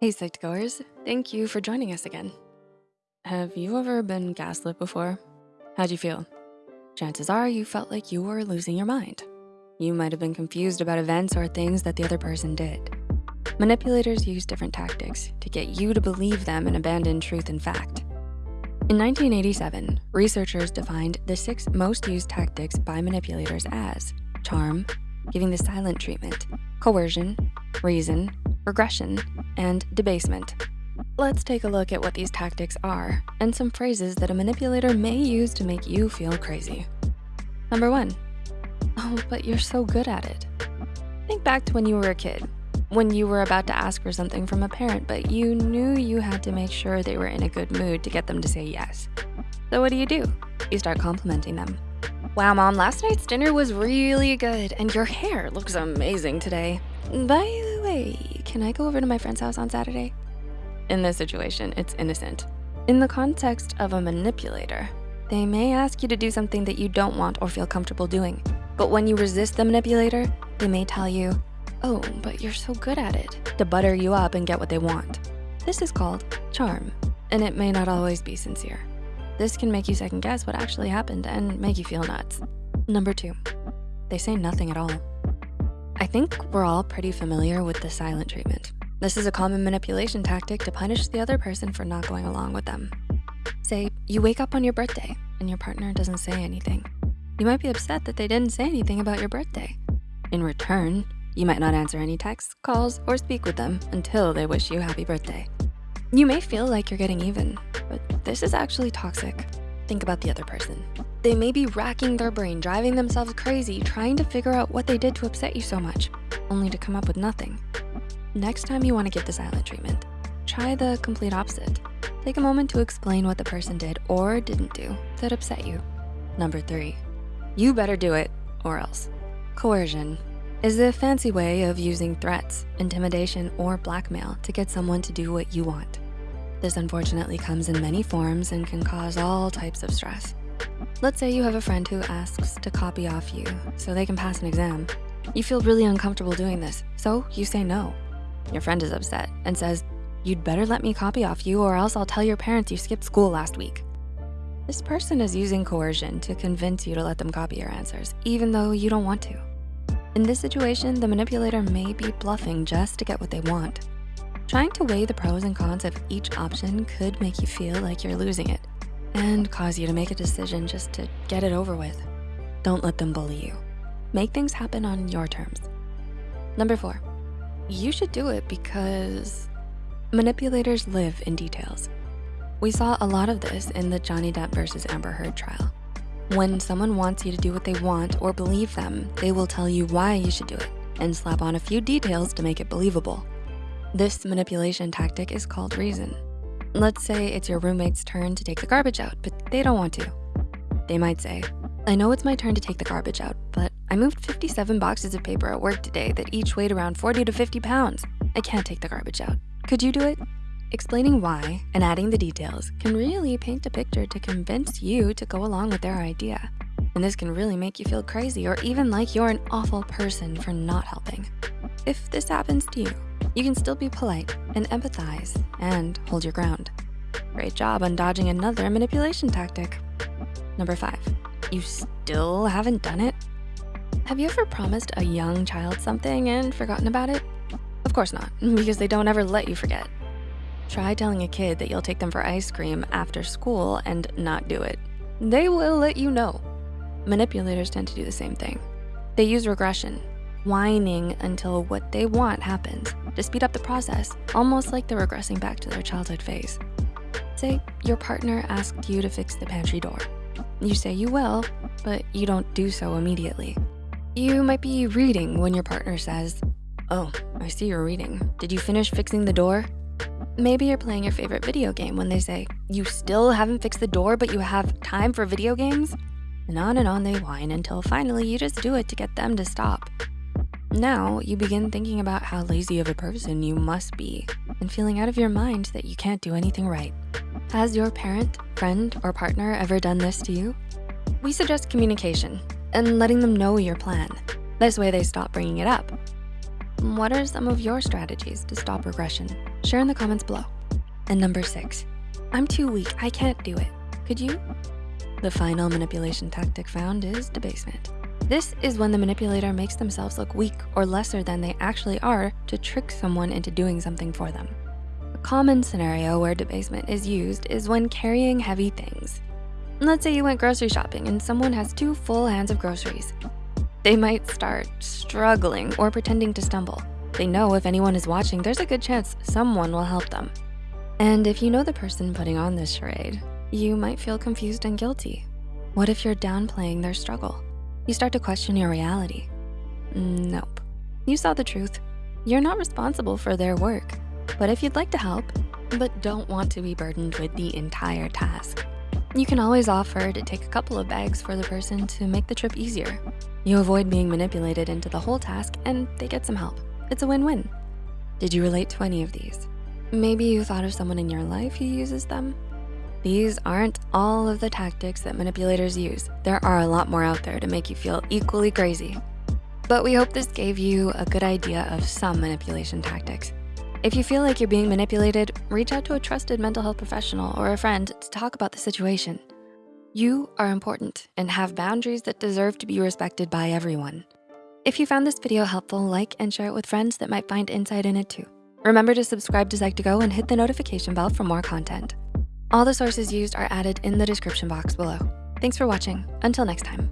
Hey, Psych2Goers, thank you for joining us again. Have you ever been gaslit before? How'd you feel? Chances are you felt like you were losing your mind. You might have been confused about events or things that the other person did. Manipulators use different tactics to get you to believe them and abandon truth and fact. In 1987, researchers defined the six most used tactics by manipulators as charm, giving the silent treatment, coercion, reason, regression, and debasement. Let's take a look at what these tactics are and some phrases that a manipulator may use to make you feel crazy. Number one, oh, but you're so good at it. Think back to when you were a kid, when you were about to ask for something from a parent, but you knew you had to make sure they were in a good mood to get them to say yes. So what do you do? You start complimenting them. Wow, mom, last night's dinner was really good and your hair looks amazing today. By the way, can I go over to my friend's house on Saturday? In this situation, it's innocent. In the context of a manipulator, they may ask you to do something that you don't want or feel comfortable doing. But when you resist the manipulator, they may tell you, oh, but you're so good at it, to butter you up and get what they want. This is called charm, and it may not always be sincere. This can make you second guess what actually happened and make you feel nuts. Number two, they say nothing at all. I think we're all pretty familiar with the silent treatment. This is a common manipulation tactic to punish the other person for not going along with them. Say, you wake up on your birthday and your partner doesn't say anything. You might be upset that they didn't say anything about your birthday. In return, you might not answer any texts, calls, or speak with them until they wish you happy birthday. You may feel like you're getting even, but this is actually toxic. Think about the other person. They may be racking their brain, driving themselves crazy, trying to figure out what they did to upset you so much, only to come up with nothing. Next time you wanna give the silent treatment, try the complete opposite. Take a moment to explain what the person did or didn't do that upset you. Number three, you better do it or else. Coercion is a fancy way of using threats, intimidation, or blackmail to get someone to do what you want. This unfortunately comes in many forms and can cause all types of stress. Let's say you have a friend who asks to copy off you so they can pass an exam. You feel really uncomfortable doing this, so you say no. Your friend is upset and says, you'd better let me copy off you or else I'll tell your parents you skipped school last week. This person is using coercion to convince you to let them copy your answers, even though you don't want to. In this situation, the manipulator may be bluffing just to get what they want. Trying to weigh the pros and cons of each option could make you feel like you're losing it and cause you to make a decision just to get it over with. Don't let them bully you. Make things happen on your terms. Number four, you should do it because manipulators live in details. We saw a lot of this in the Johnny Depp versus Amber Heard trial. When someone wants you to do what they want or believe them, they will tell you why you should do it and slap on a few details to make it believable. This manipulation tactic is called reason. Let's say it's your roommate's turn to take the garbage out, but they don't want to. They might say, I know it's my turn to take the garbage out, but I moved 57 boxes of paper at work today that each weighed around 40 to 50 pounds. I can't take the garbage out. Could you do it? Explaining why and adding the details can really paint a picture to convince you to go along with their idea. And this can really make you feel crazy or even like you're an awful person for not helping. If this happens to you, you can still be polite and empathize and hold your ground. Great job on dodging another manipulation tactic. Number five, you still haven't done it? Have you ever promised a young child something and forgotten about it? Of course not, because they don't ever let you forget. Try telling a kid that you'll take them for ice cream after school and not do it. They will let you know. Manipulators tend to do the same thing. They use regression, whining until what they want happens to speed up the process, almost like they're regressing back to their childhood phase. Say your partner asked you to fix the pantry door. You say you will, but you don't do so immediately. You might be reading when your partner says, oh, I see you're reading. Did you finish fixing the door? Maybe you're playing your favorite video game when they say, you still haven't fixed the door, but you have time for video games? And on and on they whine until finally you just do it to get them to stop. Now you begin thinking about how lazy of a person you must be and feeling out of your mind that you can't do anything right. Has your parent, friend, or partner ever done this to you? We suggest communication and letting them know your plan. This way they stop bringing it up. What are some of your strategies to stop regression? Share in the comments below. And number six, I'm too weak, I can't do it. Could you? The final manipulation tactic found is debasement. This is when the manipulator makes themselves look weak or lesser than they actually are to trick someone into doing something for them. A common scenario where debasement is used is when carrying heavy things. Let's say you went grocery shopping and someone has two full hands of groceries. They might start struggling or pretending to stumble. They know if anyone is watching, there's a good chance someone will help them. And if you know the person putting on this charade, you might feel confused and guilty. What if you're downplaying their struggle? You start to question your reality. Nope, you saw the truth. You're not responsible for their work. But if you'd like to help, but don't want to be burdened with the entire task, you can always offer to take a couple of bags for the person to make the trip easier. You avoid being manipulated into the whole task and they get some help. It's a win-win. Did you relate to any of these? Maybe you thought of someone in your life who uses them? These aren't all of the tactics that manipulators use. There are a lot more out there to make you feel equally crazy. But we hope this gave you a good idea of some manipulation tactics. If you feel like you're being manipulated, reach out to a trusted mental health professional or a friend to talk about the situation. You are important and have boundaries that deserve to be respected by everyone. If you found this video helpful, like and share it with friends that might find insight in it too. Remember to subscribe to Psych2Go and hit the notification bell for more content. All the sources used are added in the description box below. Thanks for watching. Until next time.